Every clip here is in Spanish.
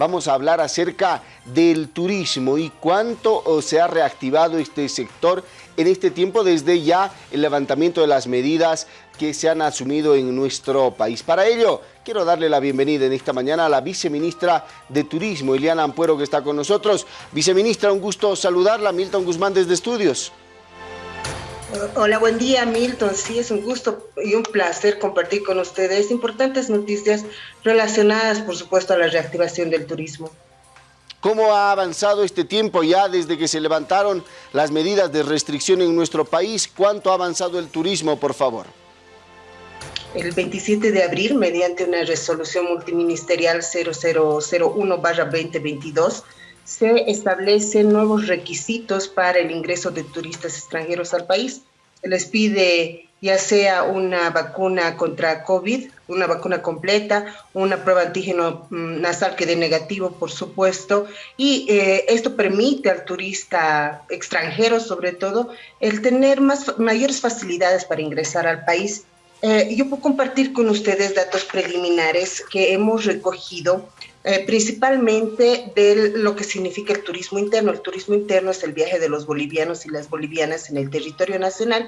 vamos a hablar acerca del turismo y cuánto se ha reactivado este sector en este tiempo desde ya el levantamiento de las medidas que se han asumido en nuestro país. Para ello, quiero darle la bienvenida en esta mañana a la viceministra de Turismo, Iliana Ampuero, que está con nosotros. Viceministra, un gusto saludarla. Milton Guzmán desde Estudios. Hola, buen día Milton. Sí, es un gusto y un placer compartir con ustedes importantes noticias relacionadas, por supuesto, a la reactivación del turismo. ¿Cómo ha avanzado este tiempo ya desde que se levantaron las medidas de restricción en nuestro país? ¿Cuánto ha avanzado el turismo, por favor? El 27 de abril, mediante una resolución multiministerial 0001-2022, se establecen nuevos requisitos para el ingreso de turistas extranjeros al país. Les pide ya sea una vacuna contra COVID, una vacuna completa, una prueba antígeno mm, nasal que dé negativo, por supuesto, y eh, esto permite al turista extranjero, sobre todo, el tener más, mayores facilidades para ingresar al país. Eh, yo puedo compartir con ustedes datos preliminares que hemos recogido eh, principalmente de lo que significa el turismo interno. El turismo interno es el viaje de los bolivianos y las bolivianas en el territorio nacional.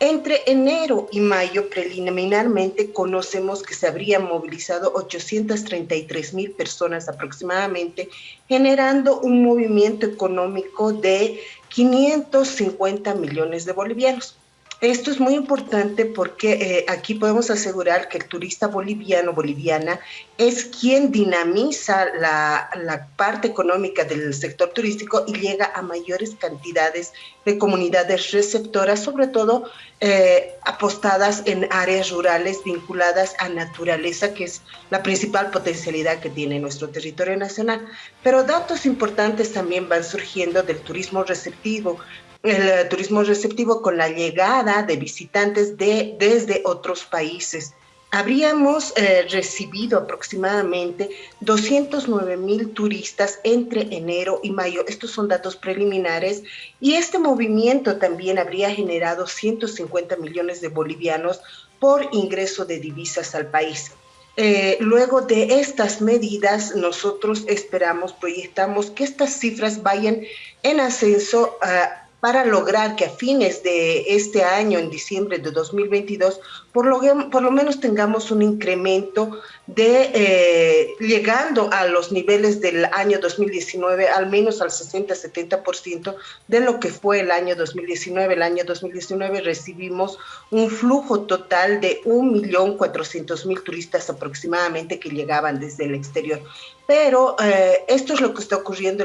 Entre enero y mayo, preliminarmente, conocemos que se habrían movilizado 833 mil personas aproximadamente, generando un movimiento económico de 550 millones de bolivianos. Esto es muy importante porque eh, aquí podemos asegurar que el turista boliviano, boliviana, es quien dinamiza la, parte económica del sector turístico y llega a mayores cantidades de comunidades receptoras, sobre todo eh, apostadas en áreas rurales vinculadas a naturaleza, que es la principal potencialidad que tiene nuestro territorio nacional. Pero datos importantes también van surgiendo del turismo receptivo, el eh, turismo receptivo con la llegada de visitantes de, desde otros países. Habríamos eh, recibido aproximadamente 209 mil turistas entre enero y mayo. Estos son datos preliminares y este movimiento también habría generado 150 millones de bolivianos por ingreso de divisas al país. Eh, luego de estas medidas, nosotros esperamos, proyectamos que estas cifras vayan en ascenso a para lograr que a fines de este año, en diciembre de 2022, por lo, por lo menos tengamos un incremento de eh, llegando a los niveles del año 2019, al menos al 60-70% de lo que fue el año 2019. El año 2019 recibimos un flujo total de 1.400.000 turistas aproximadamente que llegaban desde el exterior. Pero eh, esto es lo que está ocurriendo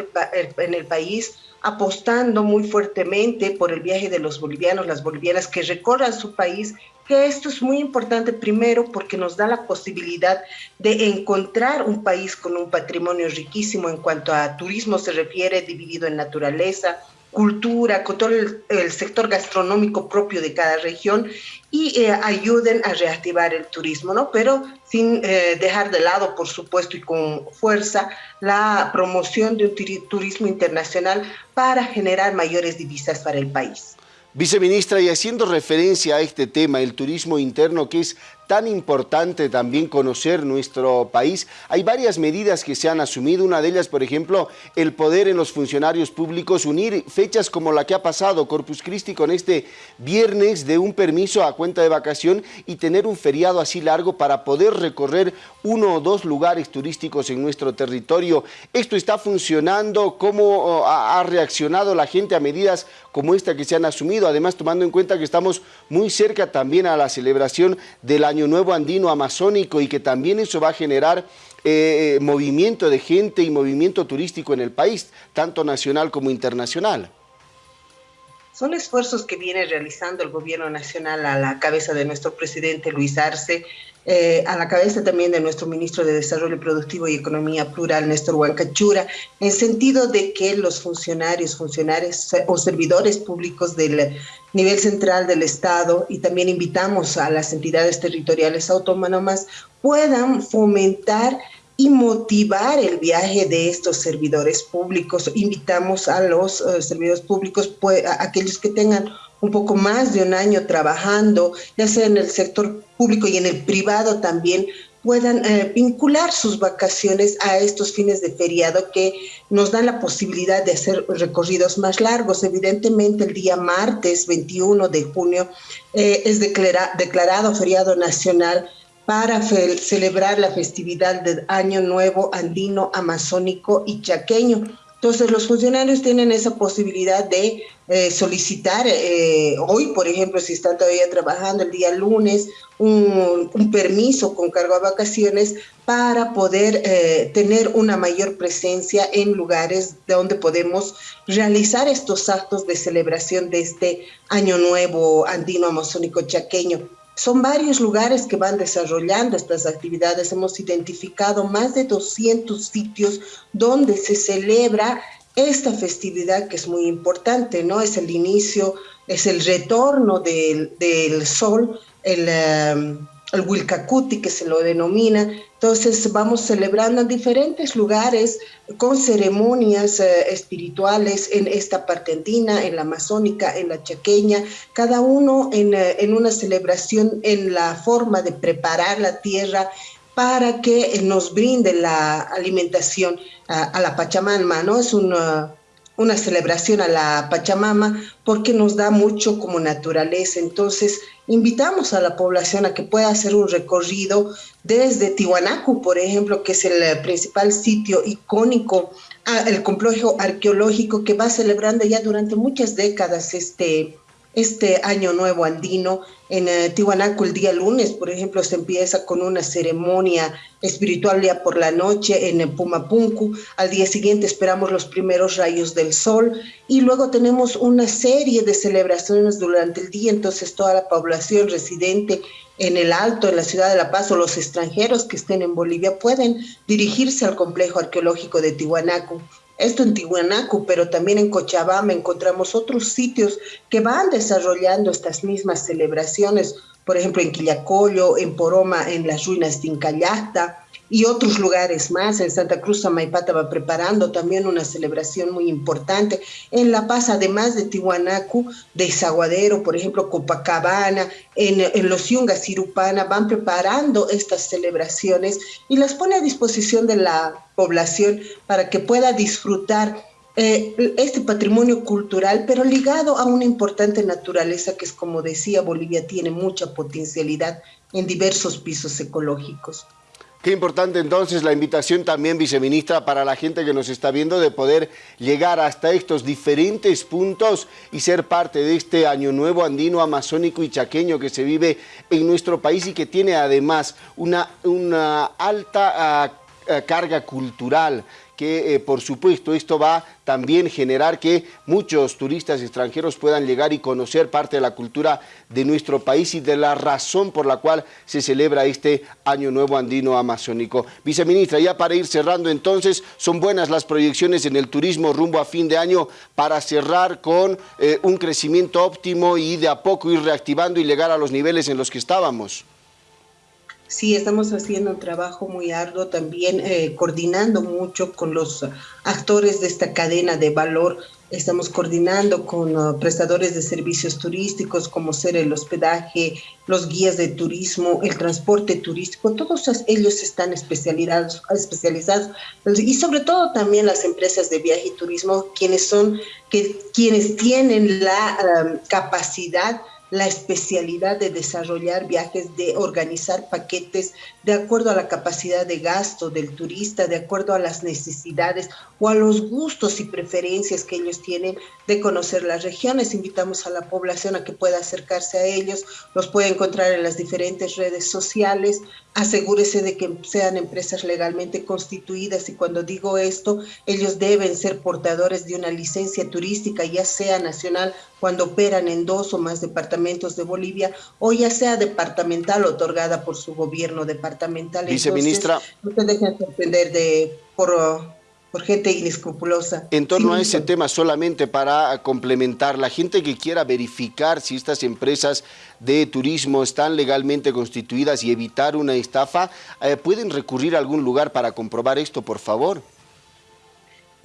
en el país apostando muy fuertemente por el viaje de los bolivianos, las bolivianas que recorran su país, que esto es muy importante primero porque nos da la posibilidad de encontrar un país con un patrimonio riquísimo en cuanto a turismo se refiere, dividido en naturaleza, cultura, con todo el, sector gastronómico propio de cada región y eh, ayuden a reactivar el turismo, ¿no? Pero sin eh, dejar de lado, por supuesto, y con fuerza, la promoción de un turismo internacional para generar mayores divisas para el país. Viceministra, y haciendo referencia a este tema, el turismo interno, que es tan importante también conocer nuestro país. Hay varias medidas que se han asumido, una de ellas, por ejemplo, el poder en los funcionarios públicos unir fechas como la que ha pasado Corpus Christi con este viernes de un permiso a cuenta de vacación y tener un feriado así largo para poder recorrer uno o dos lugares turísticos en nuestro territorio. ¿Esto está funcionando? ¿Cómo oh, ha reaccionado la gente a medidas como esta que se han asumido? Además, tomando en cuenta que estamos muy cerca también a la celebración del año Nuevo Andino Amazónico y que también eso va a generar eh, eh, movimiento de gente y movimiento turístico en el país, tanto nacional como internacional. Son esfuerzos que viene realizando el gobierno nacional a la cabeza de nuestro presidente Luis Arce, eh, a la cabeza también de nuestro ministro de Desarrollo Productivo y Economía Plural, Néstor Huancachura, en sentido de que los funcionarios, funcionarios o servidores públicos del nivel central del Estado y también invitamos a las entidades territoriales autónomas puedan fomentar y motivar el viaje de estos servidores públicos. Invitamos a los eh, servidores públicos, pues, aquellos que tengan un poco más de un año trabajando, ya sea en el sector público y en el privado también, puedan eh, vincular sus vacaciones a estos fines de feriado que nos dan la posibilidad de hacer recorridos más largos. Evidentemente, el día martes 21 de junio eh, es declarado feriado nacional para celebrar la festividad del Año Nuevo Andino, Amazónico y Chaqueño. Entonces, los funcionarios tienen esa posibilidad de eh, solicitar, eh, hoy, por ejemplo, si están todavía trabajando el día lunes, un, permiso con cargo a vacaciones para poder eh, tener una mayor presencia en lugares donde podemos realizar estos actos de celebración de este Año Nuevo Andino Amazónico Chaqueño. Son varios lugares que van desarrollando estas actividades. Hemos identificado más de 200 sitios donde se celebra esta festividad que es muy importante, ¿no? Es el inicio, es el retorno del, del sol, el, um, el Wilcacuti que se lo denomina. Entonces vamos celebrando en diferentes lugares con ceremonias eh, espirituales en esta parte andina, en la amazónica, en la chaqueña, cada uno en, eh, en una celebración en la forma de preparar la tierra para que nos brinde la alimentación a, la Pachamama, ¿no? Es una, una celebración a la Pachamama porque nos da mucho como naturaleza. Entonces, invitamos a la población a que pueda hacer un recorrido desde Tiwanaku, por ejemplo, que es el principal sitio icónico, el complejo arqueológico que va celebrando ya durante muchas décadas este, este año nuevo andino. En eh, Tiwanaku el día lunes, por ejemplo, se empieza con una ceremonia espiritual por la noche en Pumapunku. Al día siguiente esperamos los primeros rayos del sol y luego tenemos una serie de celebraciones durante el día. Entonces toda la población residente en el Alto, en la ciudad de La Paz o los extranjeros que estén en Bolivia pueden dirigirse al complejo arqueológico de Tiwanaku esto en Tihuanaco, pero también en Cochabamba encontramos otros sitios que van desarrollando estas mismas celebraciones, por ejemplo en Quillacollo, en Poroma, en las ruinas de Incallasta, y otros lugares más. En Santa Cruz Amaipata va preparando también una celebración muy importante. En La Paz, además de Tihuanacu, de Zaguadero, por ejemplo, Copacabana, en, en Los Yungas, Irupana, van preparando estas celebraciones y las pone a disposición de la población para que pueda disfrutar eh, este patrimonio cultural, pero ligado a una importante naturaleza que es, como decía, Bolivia tiene mucha potencialidad en diversos pisos ecológicos. Qué importante entonces la invitación también, viceministra, para la gente que nos está viendo de poder llegar hasta estos diferentes puntos y ser parte de este año nuevo andino, amazónico y chaqueño que se vive en nuestro país y que tiene además una, alta ah, ah, carga cultural que eh, por supuesto esto va también generar que muchos turistas extranjeros puedan llegar y conocer parte de la cultura de nuestro país y de la razón por la cual se celebra este Año Nuevo Andino Amazónico. Viceministra, ya para ir cerrando entonces, son buenas las proyecciones en el turismo rumbo a fin de año para cerrar con eh, un crecimiento óptimo y de a poco ir reactivando y llegar a los niveles en los que estábamos. Sí, estamos haciendo un trabajo muy arduo también, eh, coordinando mucho con los actores de esta cadena de valor. Estamos coordinando con uh, prestadores de servicios turísticos como ser el hospedaje, los guías de turismo, el transporte turístico, todos ellos están especializados, especializados y sobre todo también las empresas de viaje y turismo, quienes son, que, quienes tienen la um, capacidad la especialidad de desarrollar viajes, de organizar paquetes de acuerdo a la capacidad de gasto del turista, de acuerdo a las necesidades o a los gustos y preferencias que ellos tienen de conocer las regiones. Invitamos a la población a que pueda acercarse a ellos, los puede encontrar en las diferentes redes sociales, asegúrese de que sean empresas legalmente constituidas y cuando digo esto, ellos deben ser portadores de una licencia turística, ya sea nacional cuando operan en dos o más departamentos de Bolivia o ya sea departamental otorgada por su gobierno departamental. Viceministra. no se dejen sorprender de, por por gente inescrupulosa. En torno a ese tema, solamente para complementar, la gente que quiera verificar si estas empresas de turismo están legalmente constituidas y evitar una estafa, eh, ¿pueden recurrir a algún lugar para comprobar esto, por favor?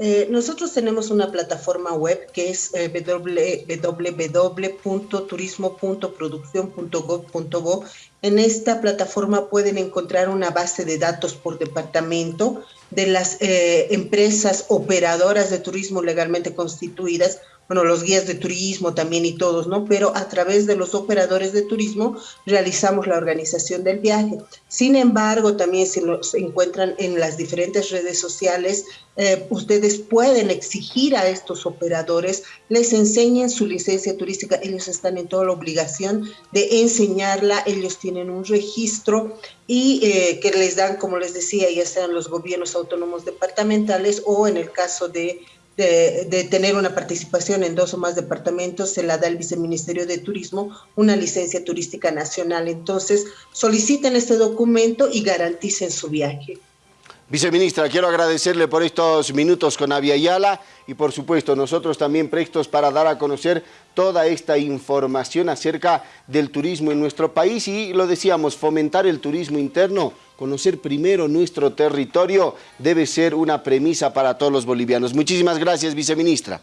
Eh, nosotros tenemos una plataforma web que es eh, www.turismo.producción.gov.bo. En esta plataforma pueden encontrar una base de datos por departamento de las eh, empresas operadoras de turismo legalmente constituidas bueno, los guías de turismo también y todos, ¿no? Pero a través de los operadores de turismo realizamos la organización del viaje. Sin embargo, también si se encuentran en las diferentes redes sociales, eh, ustedes pueden exigir a estos operadores, les enseñen su licencia turística, ellos están en toda la obligación de enseñarla, ellos tienen un registro y eh, que les dan, como les decía, ya sean los gobiernos autónomos departamentales o en el caso de de, tener una participación en dos o más departamentos, se la da el Viceministerio de Turismo una licencia turística nacional. Entonces, soliciten este documento y garanticen su viaje. Viceministra, quiero agradecerle por estos minutos con Avia Yala y por supuesto nosotros también prestos para dar a conocer toda esta información acerca del turismo en nuestro país y lo decíamos, fomentar el turismo interno, conocer primero nuestro territorio debe ser una premisa para todos los bolivianos. Muchísimas gracias, viceministra.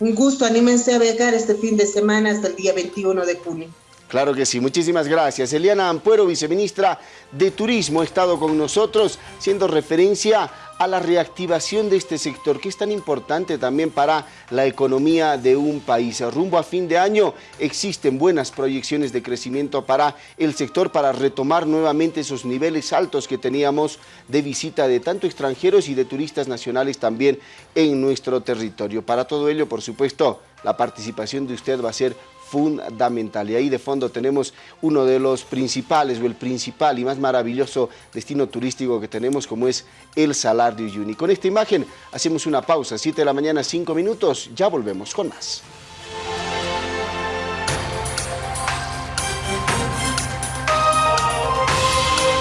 Un gusto, anímense a viajar este fin de semana hasta el día 21 de junio. Claro que sí, muchísimas gracias. Eliana Ampuero, viceministra de Turismo, ha estado con nosotros, siendo referencia a la reactivación de este sector, que es tan importante también para la economía de un país. Rumbo a fin de año existen buenas proyecciones de crecimiento para el sector, para retomar nuevamente esos niveles altos que teníamos de visita de tanto extranjeros y de turistas nacionales también en nuestro territorio. Para todo ello, por supuesto, la participación de usted va a ser fundamental. Y ahí de fondo tenemos uno de los principales o el principal y más maravilloso destino turístico que tenemos como es el Salar de Uyuni. Con esta imagen hacemos una pausa, 7 de la mañana, 5 minutos, ya volvemos con más.